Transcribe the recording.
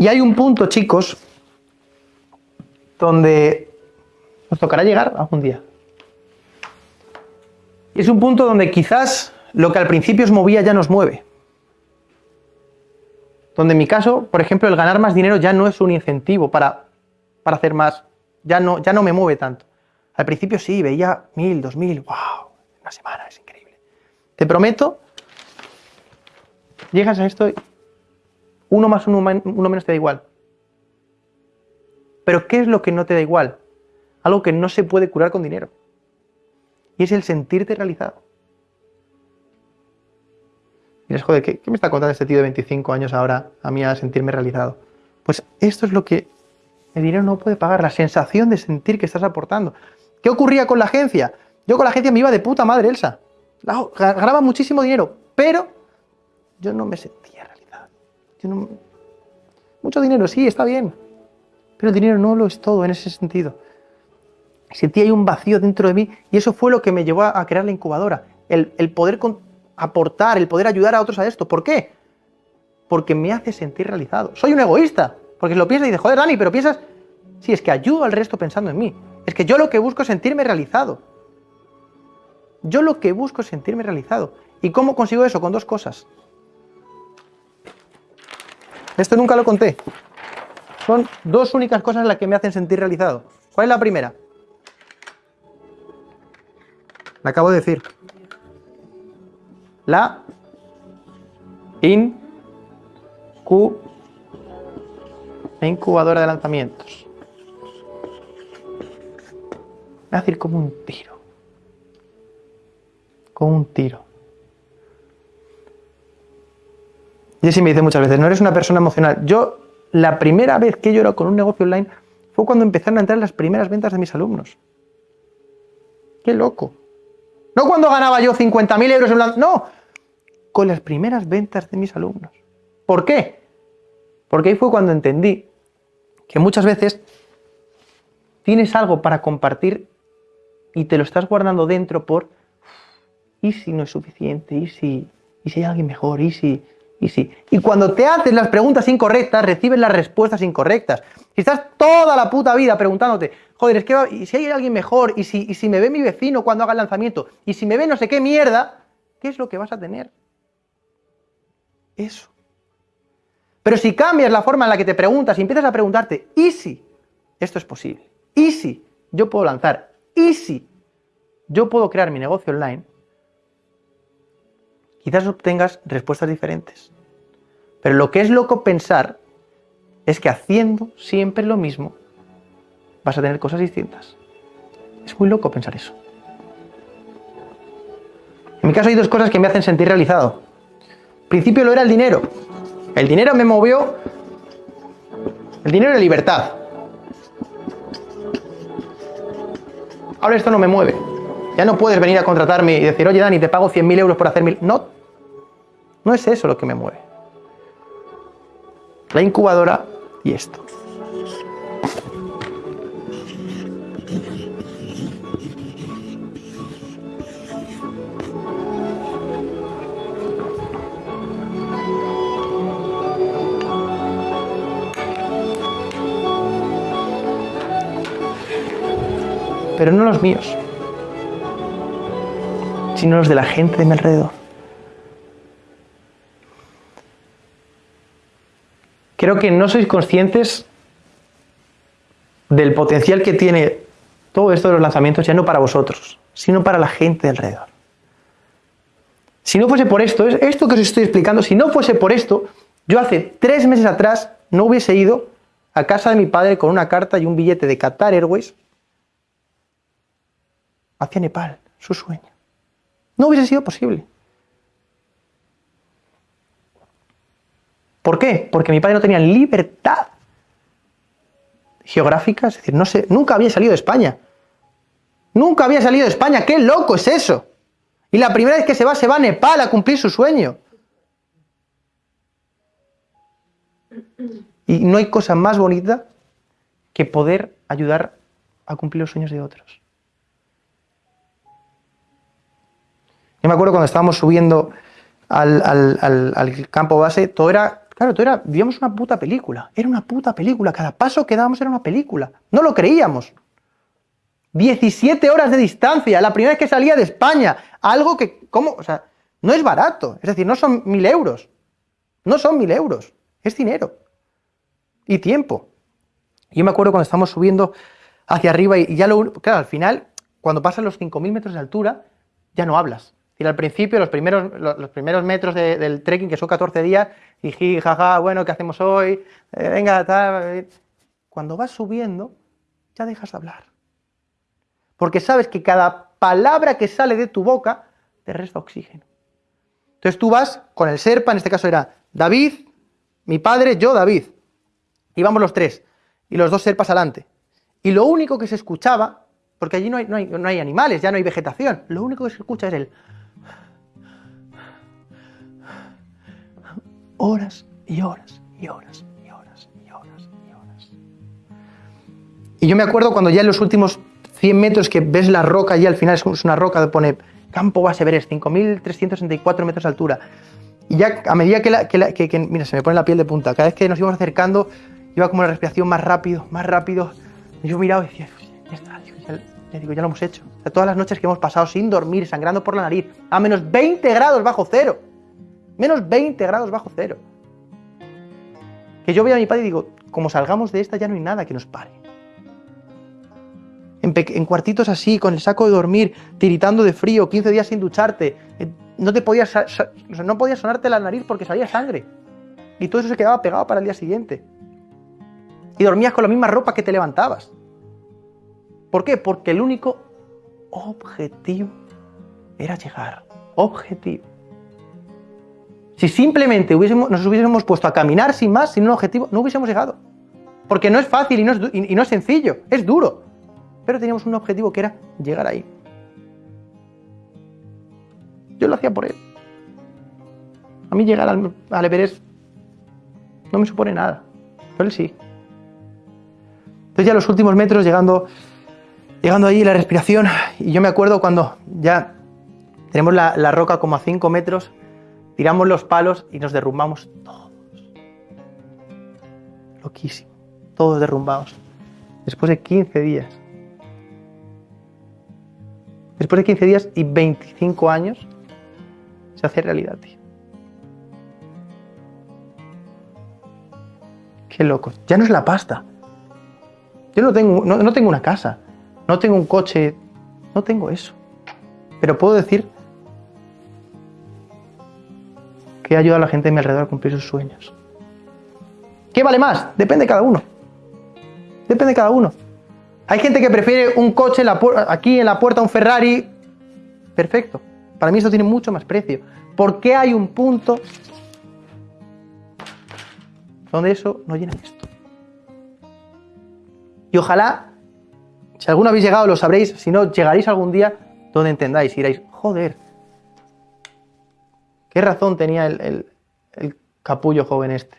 Y hay un punto, chicos, donde nos tocará llegar algún día. Y es un punto donde quizás lo que al principio os movía ya nos mueve. Donde en mi caso, por ejemplo, el ganar más dinero ya no es un incentivo para, para hacer más, ya no, ya no me mueve tanto. Al principio sí, veía mil, dos mil, wow, una semana, es increíble. Te prometo, llegas a esto, y uno más uno, uno menos te da igual. Pero ¿qué es lo que no te da igual? Algo que no se puede curar con dinero. Y es el sentirte realizado. Y joder, ¿qué, me está contando este tío de 25 años ahora a mí a sentirme realizado? Pues esto es lo que el dinero no puede pagar, la sensación de sentir que estás aportando. ¿Qué ocurría con la agencia? Yo con la agencia me iba de puta madre, Elsa. Ganaba muchísimo dinero, pero yo no me sentía realizado. Mucho dinero, sí, está bien. Pero el dinero no lo es todo en ese sentido. Sentí ahí un vacío dentro de mí y eso fue lo que me llevó a crear la incubadora. El, el poder aportar, el poder ayudar a otros a esto. ¿Por qué? Porque me hace sentir realizado. Soy un egoísta, porque lo piensas y dices, joder, Dani, pero piensas, sí, es que ayudo al resto pensando en mí. Es que yo lo que busco es sentirme realizado. Yo lo que busco es sentirme realizado. ¿Y cómo consigo eso? Con dos cosas. Esto nunca lo conté. Son dos únicas cosas las que me hacen sentir realizado. ¿Cuál es la primera? La acabo de decir la incubadora de lanzamientos. Me a decir como un tiro. Como un tiro. Jessy me dice muchas veces, no eres una persona emocional. Yo, la primera vez que lloro con un negocio online fue cuando empezaron a entrar las primeras ventas de mis alumnos. ¡Qué loco! No cuando ganaba yo 50.000 euros en un no, con las primeras ventas de mis alumnos. ¿Por qué? Porque ahí fue cuando entendí que muchas veces tienes algo para compartir y te lo estás guardando dentro por ¿y si no es suficiente? ¿y si, y si hay alguien mejor? ¿y si? ¿Y si? Y cuando te haces las preguntas incorrectas, recibes las respuestas incorrectas. Si estás toda la puta vida preguntándote, joder, es que ¿y si hay alguien mejor? ¿Y si, ¿y si me ve mi vecino cuando haga el lanzamiento? ¿Y si me ve no sé qué mierda? ¿Qué es lo que vas a tener? eso. Pero si cambias la forma en la que te preguntas y empiezas a preguntarte, ¿y si esto es posible? ¿Y si yo puedo lanzar? ¿Y si yo puedo crear mi negocio online? Quizás obtengas respuestas diferentes. Pero lo que es loco pensar es que haciendo siempre lo mismo vas a tener cosas distintas. Es muy loco pensar eso. En mi caso hay dos cosas que me hacen sentir realizado principio lo era el dinero. El dinero me movió... El dinero era libertad. Ahora esto no me mueve. Ya no puedes venir a contratarme y decir, oye Dani, te pago 100.000 euros por hacer mil... No, no es eso lo que me mueve. La incubadora y esto. pero no los míos, sino los de la gente de mi alrededor. Creo que no sois conscientes del potencial que tiene todo esto de los lanzamientos, ya no para vosotros, sino para la gente de alrededor. Si no fuese por esto, esto que os estoy explicando, si no fuese por esto, yo hace tres meses atrás no hubiese ido a casa de mi padre con una carta y un billete de Qatar Airways hacia Nepal, su sueño. No hubiese sido posible. ¿Por qué? Porque mi padre no tenía libertad geográfica, es decir, no nunca había salido de España. Nunca había salido de España, qué loco es eso. Y la primera vez que se va, se va a Nepal a cumplir su sueño. Y no hay cosa más bonita que poder ayudar a cumplir los sueños de otros. Yo me acuerdo cuando estábamos subiendo al, campo base, todo era Claro, tú era, vivíamos una puta película. Era una puta película. Cada paso que dábamos era una película. No lo creíamos. 17 horas de distancia. La primera vez que salía de España. Algo que, ¿cómo? O sea, no es barato. Es decir, no son mil euros. No son mil euros. Es dinero. Y tiempo. Yo me acuerdo cuando estamos subiendo hacia arriba y ya lo... Claro, al final, cuando pasan los 5.000 metros de altura, ya no hablas. Y al principio, los primeros, los, primeros metros del trekking, que son 14 días, y jaja, bueno, ¿qué hacemos hoy? Eh, venga, tal. Eh. Cuando vas subiendo, ya dejas de hablar. Porque sabes que cada palabra que sale de tu boca te resta oxígeno. Entonces tú vas con el Serpa, en este caso era David, mi padre, yo, David. Íbamos los tres. Y los dos Serpas adelante. Y lo único que se escuchaba, porque allí no hay, no hay, no hay animales, ya no hay vegetación, lo único que se escucha es el horas y horas y horas y horas y horas y horas. Y yo me acuerdo cuando ya en los últimos 100 metros que ves la roca y al final es una roca que pone Campo Base Everest, 5.364 metros de altura. Y ya a medida que, la, que, mira, se me pone la piel de punta, cada vez que nos íbamos acercando iba como la respiración más rápido, más rápido. Y yo miraba y decía, ya está, ya, digo, ya lo hemos hecho. todas las noches que hemos pasado sin dormir, sangrando por la nariz, a menos 20 grados bajo cero menos 20 grados bajo cero. Que yo veo a mi padre y digo, como salgamos de esta ya no hay nada que nos pare. En, cuartitos así, con el saco de dormir, tiritando de frío, 15 días sin ducharte, eh, no te podías, no podías sonarte la nariz porque salía sangre. Y todo eso se quedaba pegado para el día siguiente. Y dormías con la misma ropa que te levantabas. ¿Por qué? Porque el único objetivo era llegar. Objetivo. Si simplemente nos hubiésemos puesto a caminar sin más, sin un objetivo, no hubiésemos llegado. Porque no es fácil y no es, sencillo, es duro. Pero teníamos un objetivo que era llegar ahí. Yo lo hacía por él. A mí llegar al, al Everest no me supone nada. Pero él sí. Entonces ya los últimos metros, llegando, llegando ahí, la respiración, y yo me acuerdo cuando ya tenemos la, la roca como a 5 metros, tiramos los palos y nos derrumbamos todos. Loquísimo, todos derrumbados. Después de 15 días. Después de 15 días y 25 años, se hace realidad, tío. Qué loco. Ya no es la pasta. Yo no tengo, no tengo una casa, no tengo un coche, no tengo eso. Pero puedo decir que ayuda a la gente a mi alrededor a cumplir sus sueños. ¿Qué vale más? Depende de cada uno. Depende de cada uno. Hay gente que prefiere un coche aquí en la puerta, un Ferrari. Perfecto. Para mí eso tiene mucho más precio. ¿Por qué hay un punto donde eso no llena esto? Y ojalá, si alguno habéis llegado, lo sabréis. Si no, llegaréis algún día donde entendáis y diréis, joder, ¿Qué razón tenía el, capullo joven este?